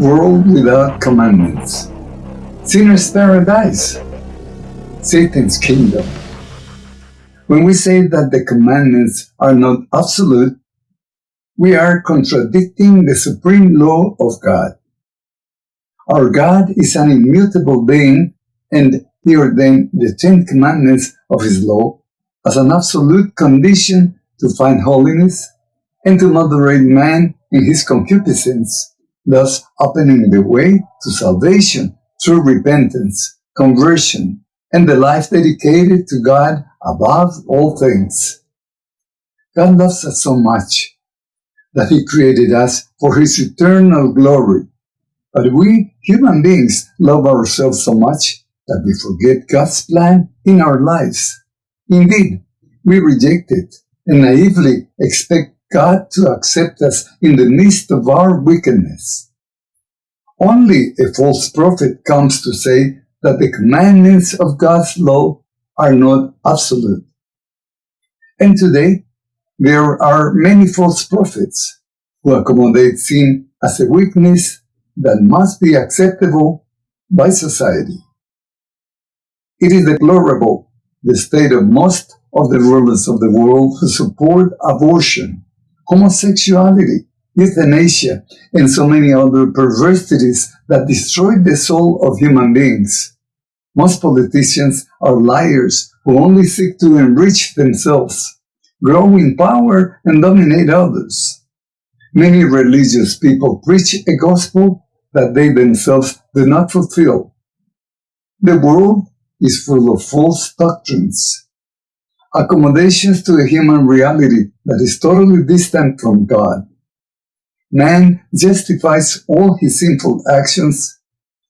World without commandments. Sinner's paradise. Satan's kingdom. When we say that the commandments are not absolute, we are contradicting the supreme law of God. Our God is an immutable being, and He ordained the Ten Commandments of His law as an absolute condition to find holiness and to moderate man in his concupiscence, thus opening the way to salvation through repentance, conversion, and the life dedicated to God above all things. God loves us so much that He created us for His eternal glory. But we, human beings, love ourselves so much that we forget God's plan in our lives. Indeed, we reject it and naively expect God to accept us in the midst of our wickedness. Only a false prophet comes to say that the commandments of God's law are not absolute. And today, there are many false prophets who accommodate sin as a weakness that must be acceptable by society. It is deplorable the state of most of the rulers of the world who support abortion, homosexuality, euthanasia, and so many other perversities that destroy the soul of human beings. Most politicians are liars who only seek to enrich themselves, grow in power, and dominate others. Many religious people preach a gospel that they themselves do not fulfill. The world is full of false doctrines, accommodations to a human reality that is totally distant from God. Man justifies all his sinful actions,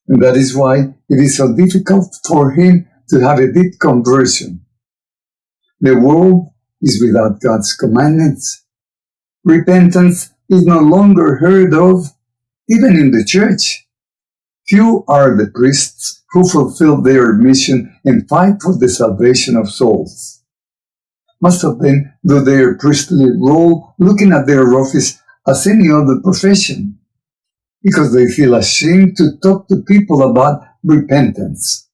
and that is why it is so difficult for him to have a deep conversion. The world is without God's commandments. Repentance is no longer heard of, even in the church. Few are the priests who fulfill their mission and fight for the salvation of souls. Most of them do their priestly role looking at their office as any other profession, because they feel ashamed to talk to people about repentance.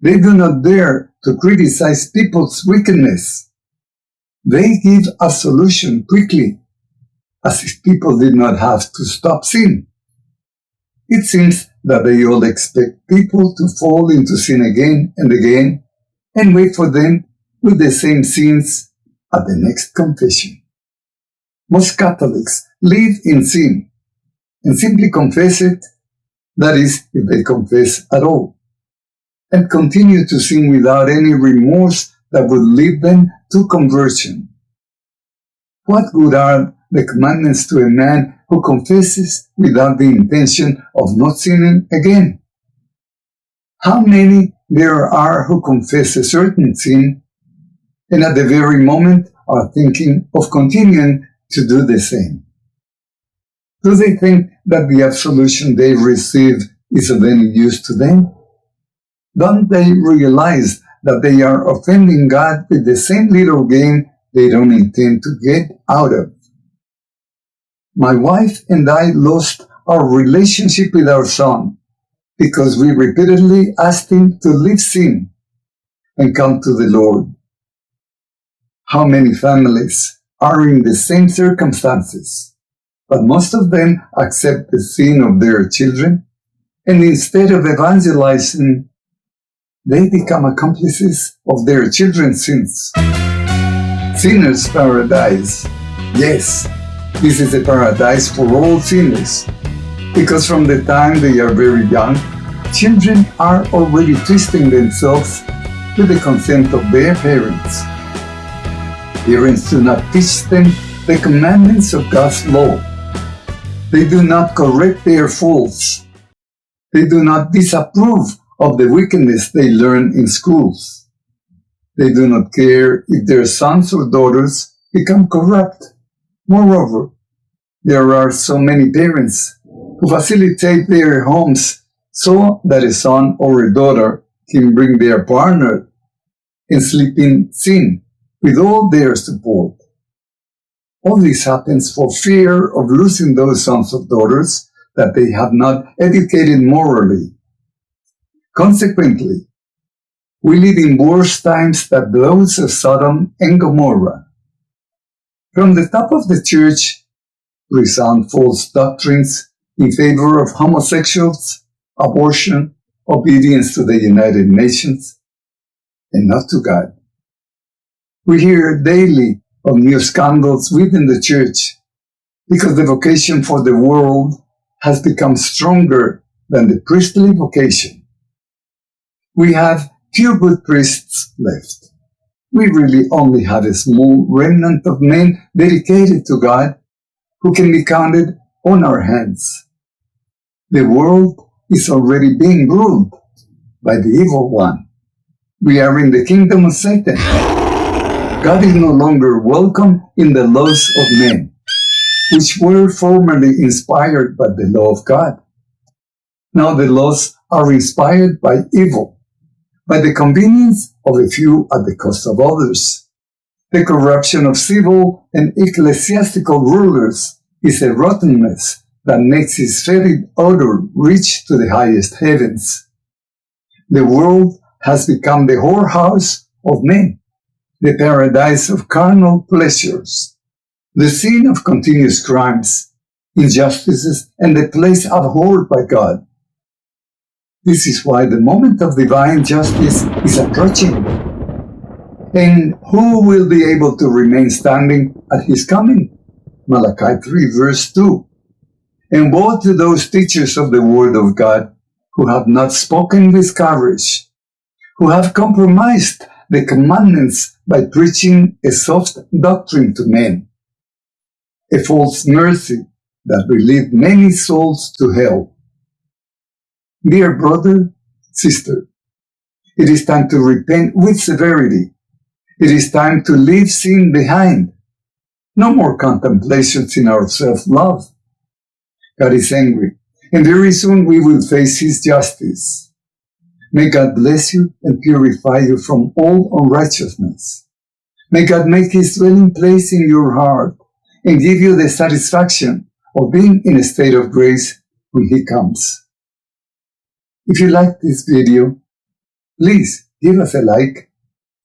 They do not dare to criticize people's wickedness. They give a solution quickly, as if people did not have to stop sin. It seems that they all expect people to fall into sin again and again and wait for them with the same sins at the next confession. Most Catholics live in sin and simply confess it, that is, if they confess at all, and continue to sin without any remorse that would lead them to conversion. What good are the commandments to a man who confesses without the intention of not sinning again? How many there are who confess a certain sin and at the very moment are thinking of continuing to do the same. Do they think that the absolution they receive is of any use to them? Don't they realize that they are offending God with the same little game they don't intend to get out of? My wife and I lost our relationship with our son because we repeatedly asked him to leave sin and come to the Lord. How many families are in the same circumstances, but most of them accept the sin of their children, and instead of evangelizing, they become accomplices of their children's sins. Sinner's paradise. Yes, this is a paradise for all sinners, because from the time they are very young, children are already twisting themselves with the consent of their parents. Parents do not teach them the commandments of God's law. They do not correct their faults. They do not disapprove of the wickedness they learn in schools. They do not care if their sons or daughters become corrupt. Moreover, there are so many parents who facilitate their homes so that a son or a daughter can bring their partner and sleep in sin with all their support. All this happens for fear of losing those sons or daughters that they have not educated morally. Consequently, we live in worse times than those of Sodom and Gomorrah. From the top of the church resound false doctrines in favor of homosexuals, abortion, obedience to the United Nations, and not to God. We hear daily of new scandals within the church because the vocation for the world has become stronger than the priestly vocation. We have few good priests left. We really only have a small remnant of men dedicated to God who can be counted on our hands. The world is already being ruled by the evil one. We are in the kingdom of Satan. God is no longer welcome in the laws of men, which were formerly inspired by the law of God. Now the laws are inspired by evil, by the convenience of a few at the cost of others. The corruption of civil and ecclesiastical rulers is a rottenness that makes its fetid odor reach to the highest heavens. The world has become the whorehouse of men, the paradise of carnal pleasures, the scene of continuous crimes, injustices, and the place abhorred by God. This is why the moment of divine justice is approaching. And who will be able to remain standing at his coming? Malachi 3 verse 2. And woe to those teachers of the word of God who have not spoken with courage, who have compromised the commandments by preaching a soft doctrine to men, a false mercy that will lead many souls to hell. Dear brother, sister, it is time to repent with severity. It is time to leave sin behind. No more contemplations in our self-love. God is angry, and very soon we will face His justice. May God bless you and purify you from all unrighteousness. May God make His dwelling place in your heart and give you the satisfaction of being in a state of grace when He comes. If you like this video, please give us a like,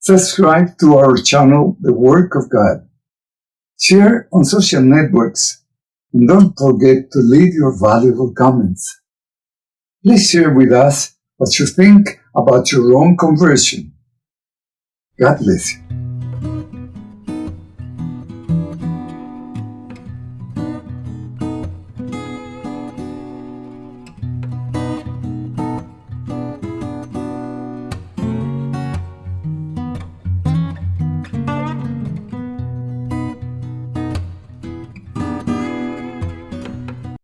subscribe to our channel, The Work of God, share on social networks, and don't forget to leave your valuable comments. Please share with us what you think about your own conversion. God bless you.